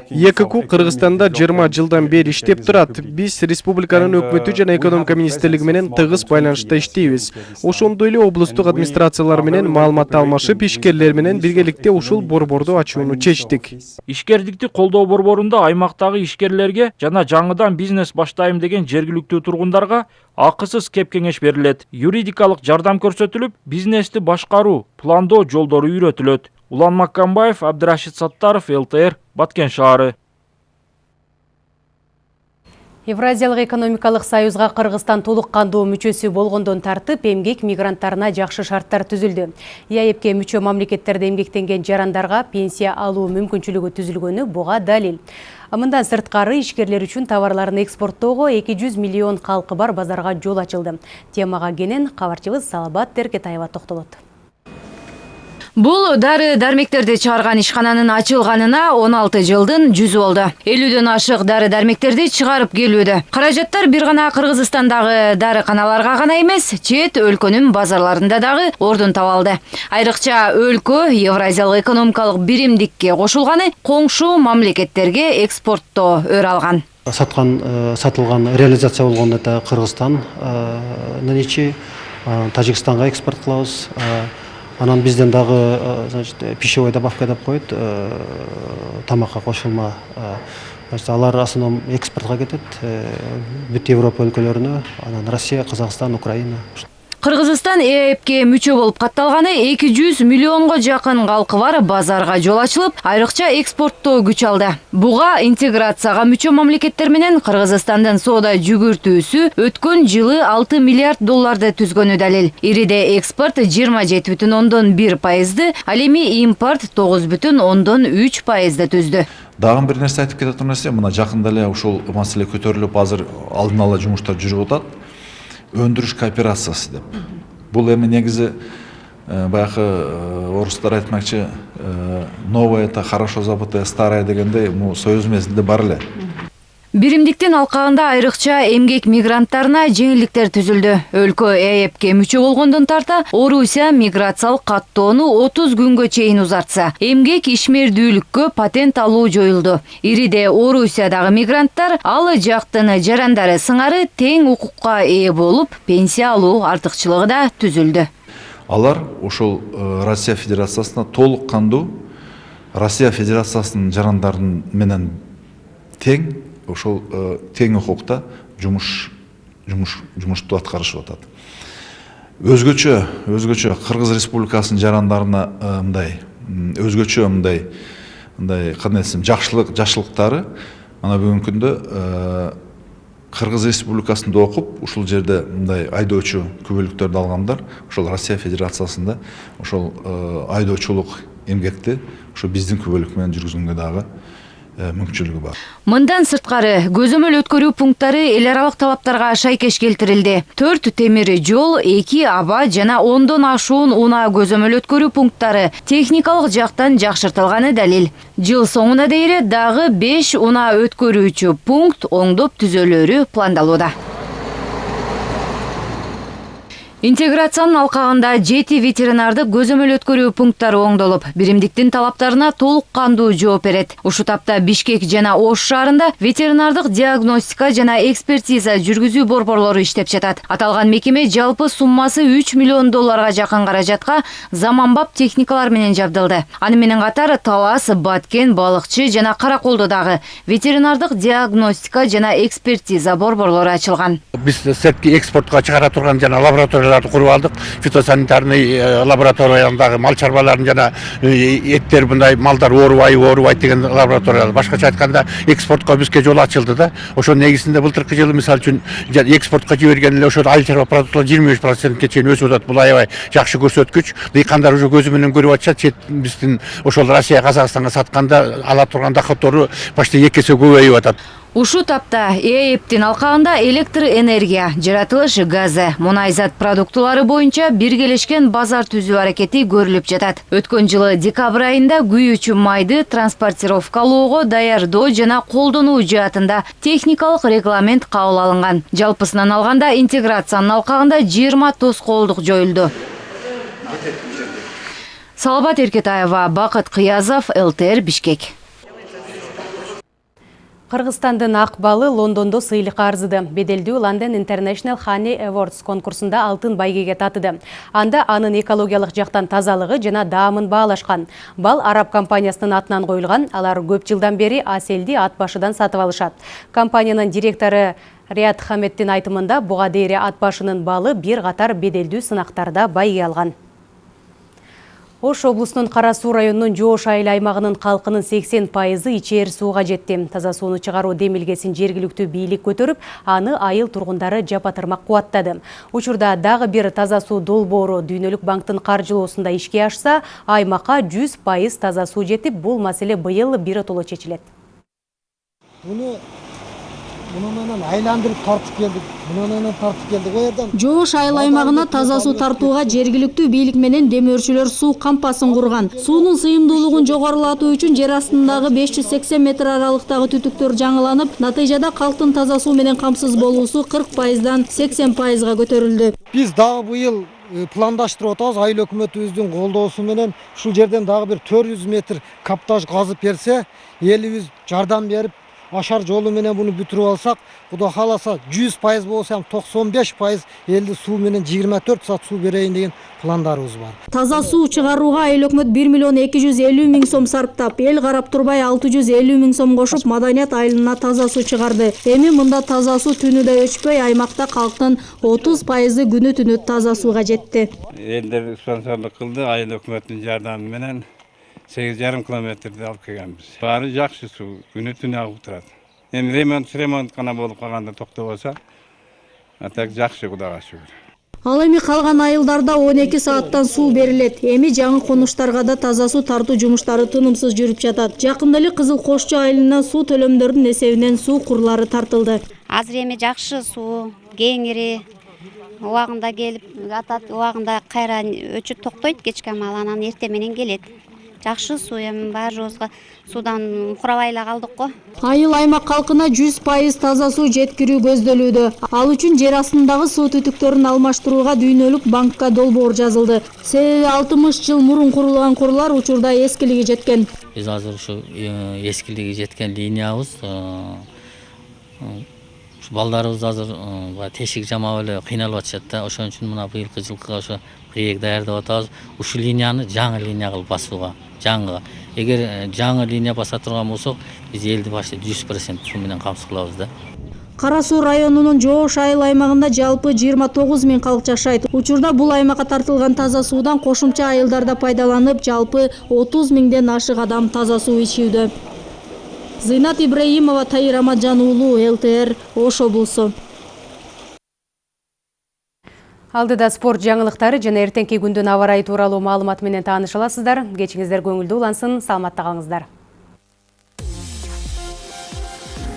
Екку кыргызстанда жыйырма жылдан бери иштеп турат. Биз республиканын өкмөтү жана экономика министрлиги менен тыгыз байланышта иштейбиз. ошондой эле облустук администрациялар менен маалымат алмашып ишкерлер менен биргеликте ушул борборду ачууну чечтик. Ишкердикти колдоо борборунда аймактагы ишкерлерге жана жаңыдан бизнес баштайм деген жергиликтүү тургундарга акысыз кеп кеңеш берилет юридикалык жардам көрсөтүлүп бизнести башкаруу пландоо жолдору үйрөтүлөт улан маккамбаев абдырашид саттаров лтр баткен шаары Евразиялык экономикалык союзга Кыргызстан толук кандуу мүчөсү болгондон тартып эмгек мигранттарына жакшы шарттар түзүлдү. ЕАЭБке мүчө мамлекеттерде эмгектенген жарандарга пенсия алуу мүмкүнчүлүгү түзүлгөнү буга далил. Мындан сырткары ишкерлер үчүн товарларын экспорттоого 200 миллион калкы бар базарга жол ачылды. Темага кенен кабарчыбыз Салабат Теркетаева токтолот. Бул дары дармектерди чыгарган ишкананын ачылганына 16 жылдын жүзү болду. 50дөн ашык дары дармектерди чыгарып келүүдө. Каражаттар бир гана Кыргызстандагы дарыканаларга гана эмес, чет өлкөнүн базарларында дагы ордун таба алды. Айрыкча өлкө Евразиялык экономикалык биримдикке кошулганы коңшу мамлекеттерге экспортто өр алган. Саткан сатылган реализация болгон это Кыргызстандын ичи Тажикстанга экспорт кылабыз анан бизден дагы значит пищевой добавка деп коет тамакка кошулма значит алар основном экспортко кетет бүт европа өлкөлөрүнө анан россия казакстан украина Кыргызстан ээбке мүчө болуп катталганы 200 миллионго жакын калкы бар базарга жол ачылып, айрыкча экспорттоо күч алды. Буга интеграцияга мүчө мамлекеттер менен Кыргызстандын соода жүгүртүүсү өткөн жылы 6 миллиард долларды түзгөнү далил. Ириде экспорт 27,1 пайызды, ал эми импорт 9,3 пайызды түздү. дагы бир нерсе айтып кете турган нерсе мына жакында эле ушул маселе көтөрүлүп азыр алдын ала жумуштар жүрүп атат өндүрүш кооперациясы деп. Бул эми негизи баягы орустар айтмакчы новое это хорошо забытое старое дегендей бул союз мезгилинде бар эле биримдиктин алкагында айрыкча эмгек мигранттарына жеңилдиктер түзүлдү. Өлкө ээбке мүчө болгондон тарта орусия миграциялык каттоону отуз күнгө чейин узартса. Эмгек ишмердүүлүккө патент алуу жоюлду. Ириде орусиядагы мигранттар ал жактын жарандары сыңары тең укукка ээ болуп пенсия алуу артыкчылыгы да түзүлдү. Алар ошол россия федерациясына толук кандуу. Россия федерациясынын жарандары менен тең ошол тең укукта жумуш жумуш жумушту аткарышып атат. Өзгөчө өзгөчө кыргыз республикасынын жарандарына мындай өзгөчө мындай мындай кандай десем жакшылык жакшылыктары мына бүгүнкү күндө кыргыз республикасында окуп ушул жерде мындай айдоочу күбөлүктөрдү алгандар ошол россия федерациясында ошол айдоочулук эмгекти ошо биздин күбөлүк менен жүргүзгөнгө дагы мүмкүнчүлүгү бар. Мындан сырткары көзөмөл өткөрүү пункттары эл аралык талаптарга шайкеш келтирилди. Төрт темир жол эки аба жана ондон ашуун унаа көзөмөл өткөрүү пункттары техникалык жактан жакшыртылганы далил. Жыл соңуна дейин дагы беш унаа өткөрүүчү пункт оңдоп түзөлөрү пландалууда интеграциянын алкагында жети ветеринардык көзөмөл өткөрүү пункттары оңдолуп биримдиктин талаптарына толук кандуу жооп берет. Ушул тапта бишкек жана ош шаарында ветеринардык диагностика жана экспертиза жүргүзүү борборлору иштеп жатат. Аталган мекеме жалпы суммасы үч миллион долларга жакын каражатка заманбап техникалар менен жабдылды. Аны менен катар талас баткен балыкчы жана караколдо дагы ветеринардык диагностика жана экспертиза борборлору ачылган. Биз сырткы экспортко чыгара турган жана лабораторияларды куруп алдык фитосанитарный лабораториядагы мал чарбаларын жана эттер мындай малдар оорубайбы оорубайт деген лаборатория башкача айтканда экспортко бизге жол ачылды да. Ошонун негизинде былтыркы жылы мисалы үчүн экспортко жиберген эле ошол айыл чарба продуктылар жыйырма беш процентке чейин өсүп атат. Бул аябай жакшы көрсөткүч. Дыйкандар уже көзү менен көрүп атышат. Чет биздин ошол россия казакстанга сатканда ала турган доходдору почти эки эсе көбөйүп атат. Ушул тапта ээптин алкагында электр энергия жаратылыш газы мунай зат продуктулары боюнча биргелешкен базар түзүү аракети көрүлүп жатат. Өткөн жылы декабрь айында күйүүчү майды транспортировкалоого даярдоо жана колдонуу жаатында техникалык регламент кабыл алынган. Жалпысынан алганда интеграциянын алкагында жыйырма тоскоолдук жоюлду салабат эркетаева бакыт кыязов лтр бишкек Кыргызстандын акбалы Лондондо сыйлыкка арзыды. Беделдүү London International Honey Awards конкурсунда алтын байгеге татыды. Анда анын экологиялык жактан тазалыгы жана даамын баалашкан. Бал араб компаниясынын атынан коюлган. Алар көп жылдан бери аселди ат башыдан сатып алышат. Компаниянын директору Рият Хаметтин айтымында буга дейре ат башынын балы бир катар беделдүү сынактарда байге алган. Ош облусунун Кара Суу районунун Жоош айыл аймагынын калкынын 80 пайызы ичээр сууга жетти. Таза сууну чыгаруу демилгесин жергиликтүү бийлик көтөрүп, аны айыл тургундары жапатырмак кубаттады. Учурда дагы бир таза суу долбоору Дүйнөлүк банктын каржылоосунда ишке ашса, аймакка 100 пайыз таза суу жетип, бул маселе быйыл биротоло чечилет. Муну менен айландырып тартып келдик муну менен тартып жерден? Жоош айыл аймагына таза суу тартууга жергиликтүү бийлик менен демөөрчүлөр суу кампасын курган суунун сыйымдуулугун жогорулатуу үчүн жер астындагы беш жүз сексен метр аралыктагы түтүктөр жаңыланып натыйжада калктын таза суу менен камсыз болуусу кырк пайыздан сексен пайызга көтөрүлдү биз дагы быйыл пландаштырып атабыз айыл өкмөтүбүздүн колдоосу менен ушул жерден дагы бир төрт жүз метр каптаж казып берсе элибиз жардам берип ашар жолу менен буну бүтүрүп алсак кудай кааласа жүз пайыз болсо ham токсон беш пайыз элди суу менен жыйырма төрт саат суу берейин деген пландарыбыз бар таза суу чыгарууга айыл өкмөт бир миллион эки жүз элүү миң сом сарптап эл карап турбай алты жүз элүү миң сом кошуп маданият айылына таза суу чыгарды эми мында таза суу түнү да өчпөй аймакта калктын отуз пайызы күнү түнү таза сууга жетти элдер спонсорлук кылды айыл өкмөттүн жардамы менен сегиз жарым километрди алып келгенбиз баары жакшы суу күнү түнү агып турат эми ремонт ремонт гана болуп калганда токтобосо а так жакшы кудайга шүгүр ал эми калган айылдарда он эки сааттан суу берилет эми жаңы конуштарга да таза суу тартуу жумуштары тынымсыз жүрүп жатат жакында эле кызыл кошчу айылына суу төлөмдөрдүн эсебинен суу курлары тартылды азыр эми жакшы суу кеңири убагында келип атат убагында кайра өчүп токтойт кечке маал анан эртең менен келет жакшы суу эми баарыбызга суудан курабай эле калдык го. Айыл аймак калкына жүз пайыз таза суу жеткирүү көздөлүүдө ал үчүн жер астындагы суу түтүктөрүн алмаштырууга дүйнөлүк банкка долбоор жазылды. Себеби алтымыш жыл мурун курулган курлар учурда эскилиги жеткен. Биз азыр ушу эскилиги жеткен линиябыз ушу балдарыбыз азыр баягы тешик жамап эле кыйналып атышат да. Ошон үчүн мына быйылкы жылкыга ошо проект даярдап атабыз. Ушул линияны жаңы линия кылып басууга жаңы. Эгер жаңы линия баса турган болсок биз элди почти жүз процент суу менен камсыз кылабыз да. Кара суу жоош айыл аймагында жалпы жыйырма тогуз миң калк жашайт учурда бул аймакка тартылган таза суудан кошумча айылдарда пайдаланып жалпы отуз миңден ашык адам таза суу ичүүдө зыйнат ибраимова тайыр аматжан уулу лтр ош облусу Алдыда спорт жаңылықтары жана эртеңки күндүн аба ырайы тууралуу маалымат менен аласыздар. Кечиңиздер көңүлдүү улансын, саламатта калыңыздар.